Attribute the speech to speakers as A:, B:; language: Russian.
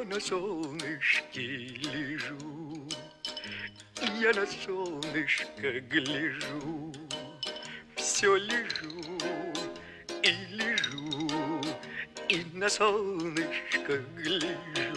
A: Я на солнышке лежу, я на солнышко гляжу, все лежу и лежу, и на солнышко гляжу.